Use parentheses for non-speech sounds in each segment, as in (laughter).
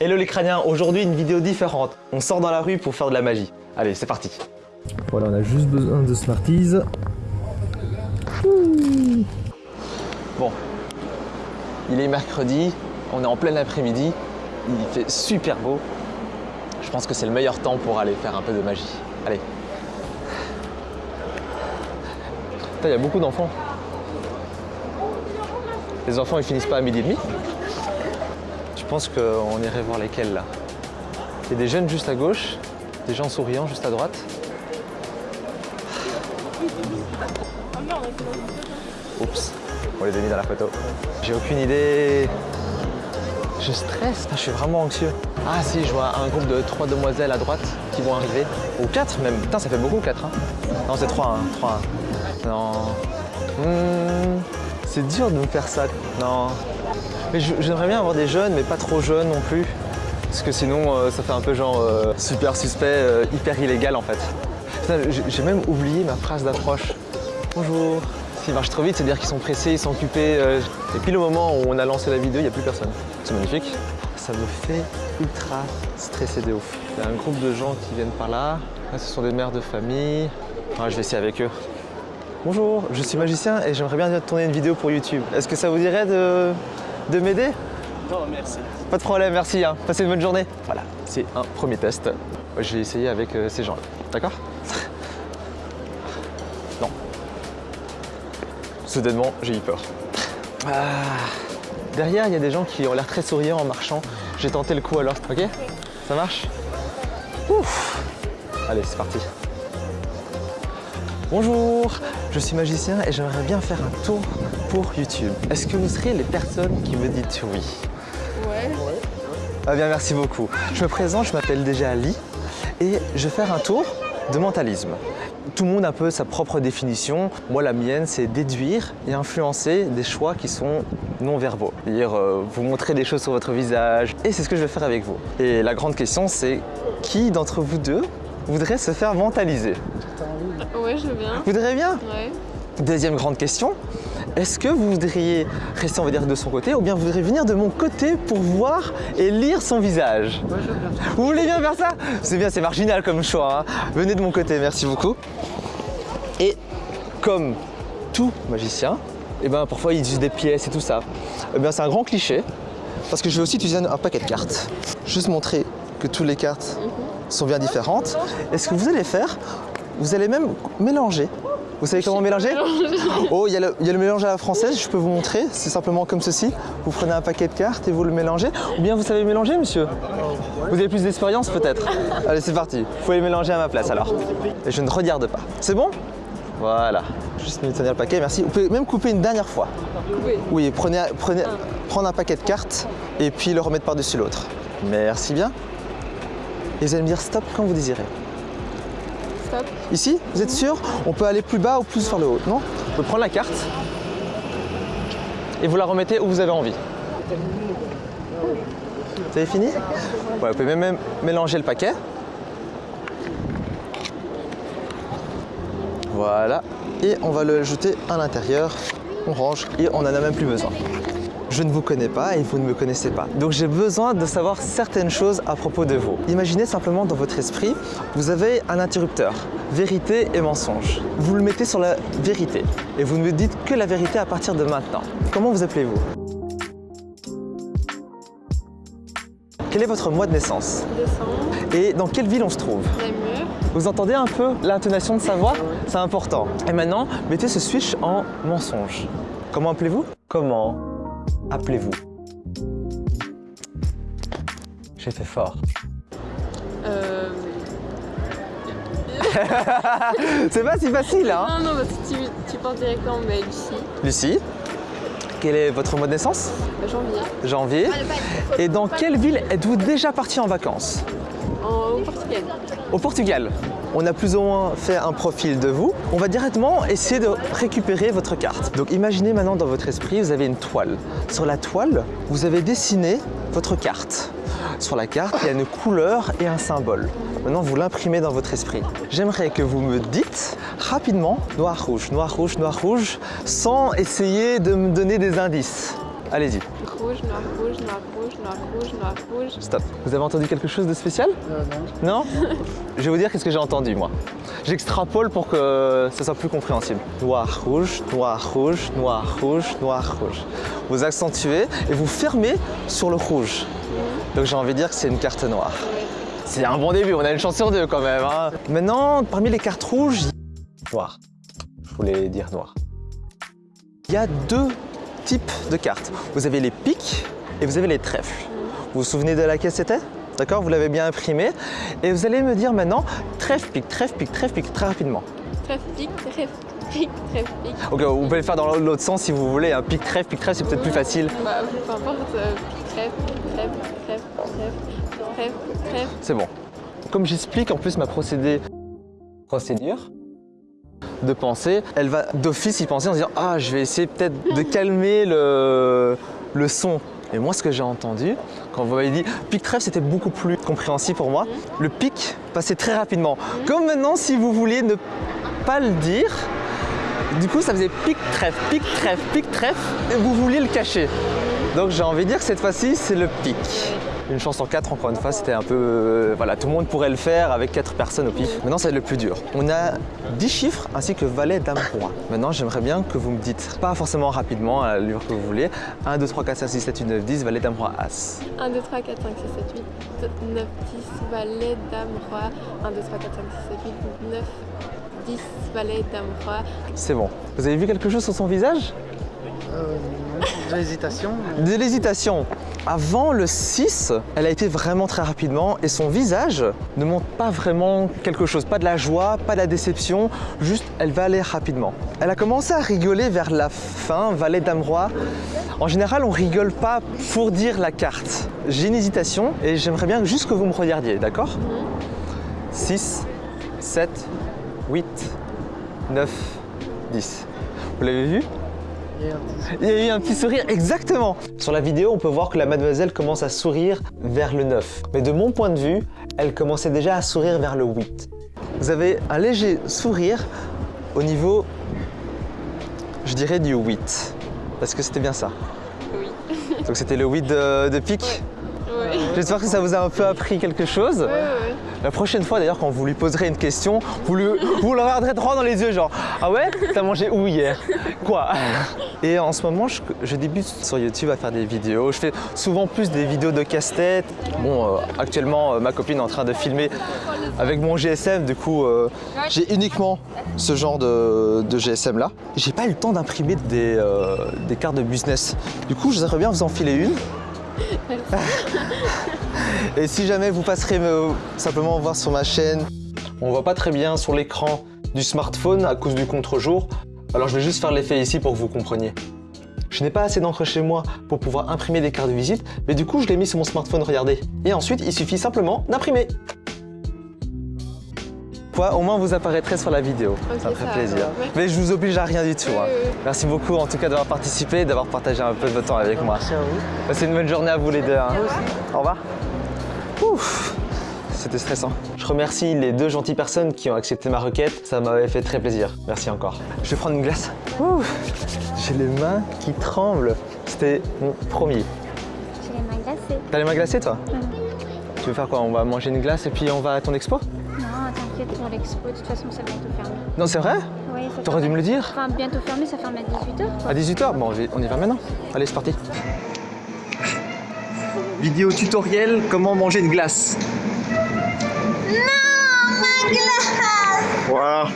Hello les crâniens, aujourd'hui une vidéo différente. On sort dans la rue pour faire de la magie. Allez, c'est parti. Voilà, on a juste besoin de Smarties. Bon, il est mercredi, on est en plein après-midi, il fait super beau. Je pense que c'est le meilleur temps pour aller faire un peu de magie. Allez. Putain, il y a beaucoup d'enfants. Les enfants, ils finissent pas à midi et demi pense qu'on irait voir lesquels là. Il y a des jeunes juste à gauche, des gens souriants juste à droite. Oups, on les a mis dans la photo. J'ai aucune idée. Je stresse, je suis vraiment anxieux. Ah si, je vois un groupe de trois demoiselles à droite qui vont arriver. Ou quatre même. Putain, ça fait beaucoup quatre. Hein. Non, c'est trois. Hein. trois. Non. Hmm, c'est dur de me faire ça. Non. Mais j'aimerais bien avoir des jeunes, mais pas trop jeunes non plus. Parce que sinon, euh, ça fait un peu genre euh, super suspect, euh, hyper illégal en fait. J'ai même oublié ma phrase d'approche. Bonjour. S'ils marchent trop vite, c'est-à-dire qu'ils sont pressés, ils sont occupés. Et puis le moment où on a lancé la vidéo, il n'y a plus personne. C'est magnifique. Ça me fait ultra stresser de ouf. Il y a un groupe de gens qui viennent par là. Ce sont des mères de famille. Ah, je vais essayer avec eux. Bonjour, je suis magicien et j'aimerais bien tourner une vidéo pour YouTube. Est-ce que ça vous dirait de, de m'aider? Non, merci. Pas de problème, merci. Hein. Passez une bonne journée. Voilà, c'est un premier test. Je vais essayer avec euh, ces gens-là. D'accord? (laughs) Non. Soudainement, j'ai eu peur. Ah. Derrière, il y a des gens qui ont l'air très souriants en marchant. J'ai tenté le coup alors, ok? Ça marche? Ouf Allez, c'est parti. Bonjour, je suis magicien et j'aimerais bien faire un tour pour YouTube. Est-ce que vous serez les personnes qui me dites oui? Ouais. Ah bien, merci beaucoup. Je me présente, je m'appelle déjà Ali et je vais faire un tour de mentalisme. Tout le monde a un peu sa propre définition. Moi, la mienne, c'est déduire et influencer des choix qui sont non-verbaux. C'est-à-dire euh, vous montrer des choses sur votre visage. Et c'est ce que je vais faire avec vous. Et la grande question, c'est qui d'entre vous deux voudrait se faire mentaliser? Ouais, je veux bien. Vous voudriez bien Ouais. Deuxième grande question, est-ce que vous voudriez rester, on va dire, de son côté ou bien vous voudriez venir de mon côté pour voir et lire son visage? Moi, je veux bien. Vous voulez bien faire ça? C'est bien, c'est marginal comme choix. hein. Venez de mon côté, merci beaucoup. Et comme tout magicien, eh ben, parfois ils utilisent des pièces et tout ça. Eh bien, c'est un grand cliché parce que je vais aussi utiliser un, un paquet de cartes. Juste montrer que toutes les cartes sont bien différentes. Et ce que vous allez faire, vous allez même mélanger. Vous savez comment mélanger Oh, il y, a le- il y a le mélange à la française, je peux vous montrer. C'est simplement comme ceci. Vous prenez un paquet de cartes et vous le mélangez. Ou bien vous savez mélanger, monsieur Vous avez plus d'expérience peut-être Allez, c'est parti. Vous pouvez mélanger à ma place alors. Et je ne regarde pas. C'est bon Voilà. Juste me tenir le paquet, merci. Vous pouvez même couper une dernière fois. Oui. Oui, prenez, prenez, prendre un paquet de cartes et puis le remettre par-dessus l'autre. Merci bien. Et vous allez me dire stop quand vous désirez. Stop. Ici, vous êtes sûr On peut aller plus bas ou plus vers le haut, non Vous pouvez prendre la carte et vous la remettez où vous avez envie. Vous avez fini Ouais, Vous pouvez même mélanger le paquet. Voilà. Et on va le jeter à l'intérieur. On range et on n'en a même plus besoin. Je ne vous connais pas et vous ne me connaissez pas. Donc j'ai besoin de savoir certaines choses à propos de vous. Imaginez simplement dans votre esprit, vous avez un interrupteur, vérité et mensonge. Vous le mettez sur la vérité et vous ne me dites que la vérité à partir de maintenant. Comment vous appelez-vous? Quel est votre mois de naissance? Descendre. Et dans quelle ville on se trouve? Namur. Vous entendez un peu l'intonation de sa voix? C'est important. Et maintenant, mettez ce switch en mensonge. Comment appelez-vous? Comment? Appelez-vous J'ai fait fort. Euh... (laughs) C'est pas si facile, hein Non, non, parce que tu, tu penses directement, mais Lucie. Lucie, quel est votre mois de naissance? Euh, Janvier. Janvier. Et dans quelle ville êtes-vous déjà parti en vacances? En, au Portugal. Au Portugal. On a plus ou moins fait un profil de vous. On va directement essayer de récupérer votre carte. Donc imaginez maintenant dans votre esprit, vous avez une toile. Sur la toile, vous avez dessiné votre carte. Sur la carte, il y a une couleur et un symbole. Maintenant, vous l'imprimez dans votre esprit. J'aimerais que vous me dites rapidement noir, rouge, noir, rouge, noir, rouge, sans essayer de me donner des indices. Allez-y, Rouge, noir, rouge, noir, rouge, noir, rouge, noir, rouge. stop. Vous avez entendu quelque chose de spécial? Non (laughs) Je vais vous dire qu'est-ce que j'ai entendu moi. J'extrapole pour que ça soit plus compréhensible. Noir, rouge, noir, rouge, noir, rouge, noir, rouge. Vous accentuez et vous fermez sur le rouge. Donc j'ai envie de dire que c'est une carte noire. C'est un bon début, on a une chance sur deux quand même. hein. Maintenant, parmi les cartes rouges, il y a noir. Je voulais dire noir. Il y a deux types de cartes. Vous avez les piques et vous avez les trèfles. Vous vous souvenez de laquelle c'était? D'accord? Vous l'avez bien imprimé. Et vous allez me dire maintenant trèfle, pique, trèfle, pique, trèfle, pique très rapidement. Trèfle, pique, trèfle, pique, trèfle, pique. Ok, vous pouvez le faire dans l'autre sens si vous voulez. Un pique, trèfle, pique, trèfle, c'est peut-être plus facile. Bah, peu importe. euh, pique, trèfle, trèfle, trèfle, trèfle, trèfle, trèfle. C'est bon. Comme j'explique en plus ma procédé... procédure de pensée, elle va d'office y penser en se disant Ah, je vais essayer peut-être de calmer le, le son. Et moi, ce que j'ai entendu, quand vous m'avez dit pic trèfle, c'était beaucoup plus compréhensible pour moi. Le pic passait très rapidement. Comme maintenant, si vous vouliez ne pas le dire, du coup, ça faisait pic trèfle, pic trèfle, pic trèfle, et vous vouliez le cacher. Donc j'ai envie de dire que cette fois-ci, c'est le pic. Une chance en 4, encore une fois, c'était un peu... euh, voilà, tout le monde pourrait le faire avec 4 personnes au pif. Maintenant, c'est le plus dur. On a 10 chiffres ainsi que valet, dame, roi. Maintenant, j'aimerais bien que vous me dites, pas forcément rapidement, à l'allure que vous voulez, 1, 2, 3, 4, 5, 6, 7, 8, 9, 10, valet, dame, roi, as. 1, 2, 3, 4, 5, 6, 7, 8, 9, 10, valet, dame, roi. 1, 2, 3, 4, 5, 6, 7, 8, 9, 10, valet, dame, roi. C'est bon. Vous avez vu quelque chose sur son visage? Euh, de l'hésitation. De l'hésitation. Avant le 6, elle a été vraiment très rapidement et son visage ne montre pas vraiment quelque chose, pas de la joie, pas de la déception, juste elle va aller rapidement. Elle a commencé à rigoler vers la fin, valet dame roi. En général, on rigole pas pour dire la carte. J'ai une hésitation et j'aimerais bien juste que vous me regardiez, d'accord? 6, 7, 8, 9, 10. Vous l'avez vu? Il y a eu un petit sourire, exactement. Sur la vidéo, on peut voir que la mademoiselle commence à sourire vers le 9. Mais de mon point de vue, elle commençait déjà à sourire vers le 8. Vous avez un léger sourire au niveau, je dirais, du 8. Parce que c'était bien ça. Oui. (laughs) Donc c'était le 8 de, de pique. Ouais. J'espère que ça vous a un peu appris quelque chose. Ouais, ouais. La prochaine fois d'ailleurs quand vous lui poserez une question, vous le, vous le regarderez droit dans les yeux genre Ah ouais T'as mangé où hier? (laughs) Et en ce moment je, débute sur YouTube à faire des vidéos. Je fais souvent plus des vidéos de casse-tête. Bon euh, actuellement euh, ma copine est en train de filmer avec mon GSM, du coup euh, j'ai uniquement ce genre de, GSM là. J'ai pas eu le temps d'imprimer des, cartes de business. Du coup je voudrais bien vous en filer une. (laughs) Et si jamais vous passerez me, simplement voir sur ma chaîne, on voit pas très bien sur l'écran du smartphone à cause du contre-jour, alors je vais juste faire l'effet ici pour que vous compreniez. Je n'ai pas assez d'encre chez moi pour pouvoir imprimer des cartes de visite, mais du coup je l'ai mis sur mon smartphone, regardez. Et ensuite, il suffit simplement d'imprimer. Quoi, au moins vous apparaîtrez sur la vidéo. Ça me ferait plaisir. va. Mais je vous oblige à rien du tout. hein. Oui, oui, oui. Merci beaucoup en tout cas d'avoir participé et d'avoir partagé un peu de votre temps avec moi. Merci à vous. Passez une bonne journée à vous les deux. hein. Au revoir. Ouf, c'était stressant. Je remercie les deux gentilles personnes qui ont accepté ma requête. Ça m'avait fait très plaisir. Merci encore. Je vais prendre une glace. Ouh, J'ai les mains qui tremblent. C'était mon premier. J'ai les mains glacées. T'as les mains glacées toi Tu veux faire quoi? On va manger une glace et puis on va à ton expo? Non, t'inquiète, pour l'expo, de toute façon, ça va bientôt fermer. Non, c'est vrai? Oui, T'aurais dû me le dire Enfin, bientôt fermé, ça ferme à 18h. À 18h Bon, on y- on y va maintenant. Allez, c'est parti. Vidéo tutoriel comment manger une glace. Non, ma glace Voilà.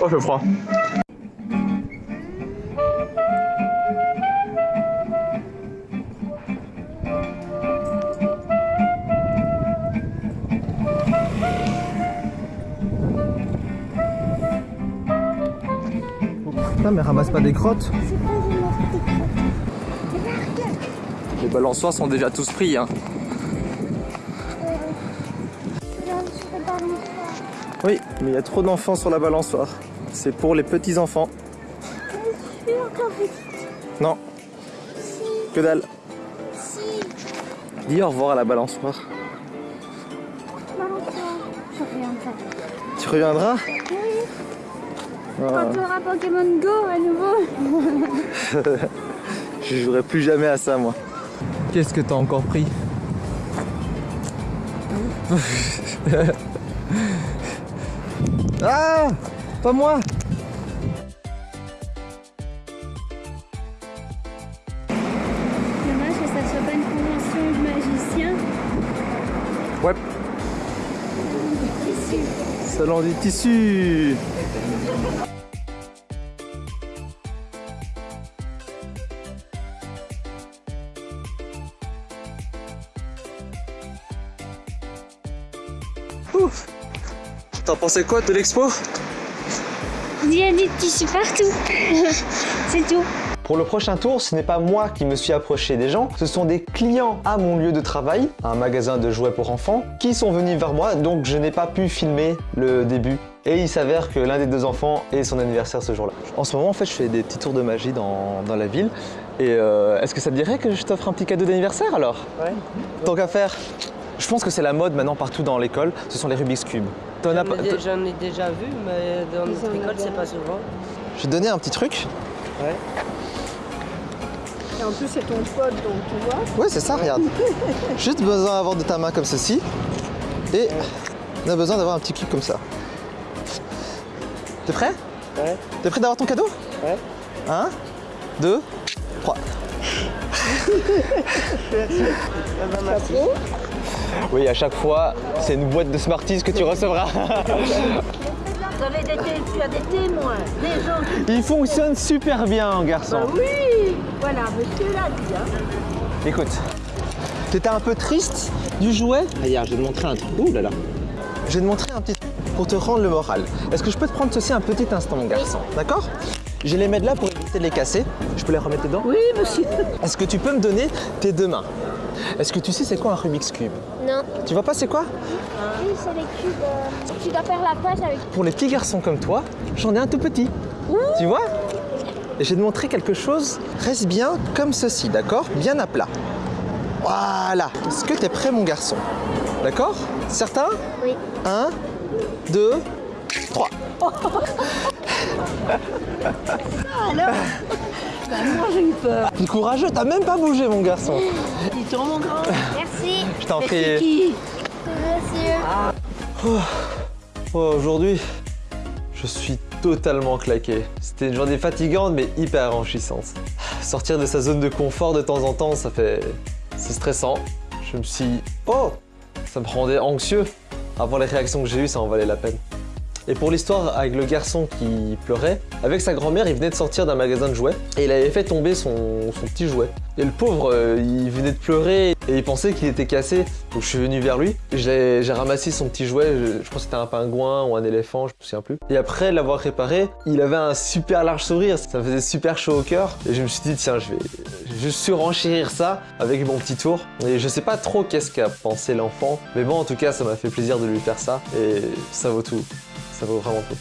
Oh, je prends. Putain, mais ramasse pas des crottes. Les balançoires sont déjà tous pris. Hein. Oui, mais il y a trop d'enfants sur la balançoire. C'est pour les petits enfants. Non. Que dalle. Dis au revoir à la balançoire. Je reviendrai. Tu reviendras Quand tu auras Pokémon Go à nouveau. (laughs) Je jouerai plus jamais à ça, moi. Qu'est-ce que t'as encore pris? (laughs) Ah Pas moi Dommage que ça soit pas une convention de magicien. Ouais. Tissu. Salon des tissus Pensais quoi de l'expo? Il y a des tissus partout. (laughs) C'est tout. Pour le prochain tour, ce n'est pas moi qui me suis approché des gens, ce sont des clients à mon lieu de travail, un magasin de jouets pour enfants, qui sont venus vers moi, donc je n'ai pas pu filmer le début. Et il s'avère que l'un des deux enfants est son anniversaire ce jour-là. En ce moment, en fait, je fais des petits tours de magie dans, dans la ville. Et euh, est-ce que ça te dirait que je t'offre un petit cadeau d'anniversaire alors? Ouais. Tant qu'à faire. Je pense que c'est la mode maintenant partout dans l'école, ce sont les Rubik's Cube. J'en ai, déjà vu, mais dans notre école, c'est pas souvent. Je vais te donner un petit truc. Ouais. Et en plus, c'est ton pote, donc tu vois. Ouais, c'est ça, regarde. (laughs) Juste besoin d'avoir de ta main comme ceci. Et on a besoin d'avoir un petit cube comme ça. T'es prêt? Ouais. T'es prêt d'avoir ton cadeau? Ouais. Un, deux, trois. (laughs) Ah bah, merci. Oui, à chaque fois, c'est une boîte de Smarties que tu recevras. Vous avez des té- tu as des témoins, des gens qui... Il fonctionne super bien, garçon. Bah oui Voilà, monsieur l'a dit. Hein. Écoute, t'étais un peu triste du jouet? Regarde, je vais te montrer un truc. Ouh là là. Je vais te montrer un petit truc pour te rendre le moral. Est-ce que je peux te prendre ceci un petit instant, mon garçon? D'accord? Je les mettre là pour éviter de les casser. Je peux les remettre dedans? Oui, monsieur. Est-ce que tu peux me donner tes deux mains? Est-ce que tu sais c'est quoi un Rubik's Cube? Non. Tu vois pas c'est quoi? Oui, c'est les cubes. euh, Tu dois faire la page avec. Pour les petits garçons comme toi, j'en ai un tout petit. Tu vois? Et je vais te montrer quelque chose. Reste bien comme ceci, d'accord? Bien à plat. Voilà. Est-ce que tu es prêt, mon garçon? D'accord? Certain? Oui. Un, deux, trois. (laughs) Alors moi, j'ai eu peur. T'es courageux, t'as même pas bougé, mon garçon. Dis-toi, mon grand. Merci. Je t'en prie. qui Monsieur. Oh, Aujourd'hui, je suis totalement claqué. C'était une journée fatigante, mais hyper enrichissante. Sortir de sa zone de confort de temps en temps, ça fait... C'est stressant. Je me suis... Oh Ça me rendait anxieux. Avant les réactions que j'ai eues, ça en valait la peine. Et pour l'histoire avec le garçon qui pleurait, avec sa grand-mère, il venait de sortir d'un magasin de jouets et il avait fait tomber son, son petit jouet. Et le pauvre, euh, il venait de pleurer et il pensait qu'il était cassé. Donc je suis venu vers lui, j'ai ramassé son petit jouet, je, je pense que c'était un pingouin ou un éléphant, je me souviens plus. Et après l'avoir réparé, il avait un super large sourire, ça me faisait super chaud au cœur. Et je me suis dit, tiens, je vais, je vais surenchérir ça avec mon petit tour. Et je sais pas trop qu'est-ce qu'a pensé l'enfant, mais bon, en tout cas, ça m'a fait plaisir de lui faire ça et ça vaut tout. Ça vaut vraiment tout.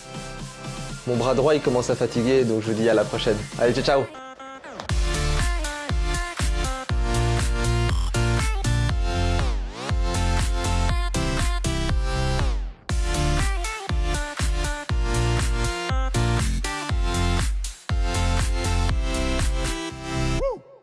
Mon bras droit il commence à fatiguer donc je vous dis à la prochaine. Allez ciao ciao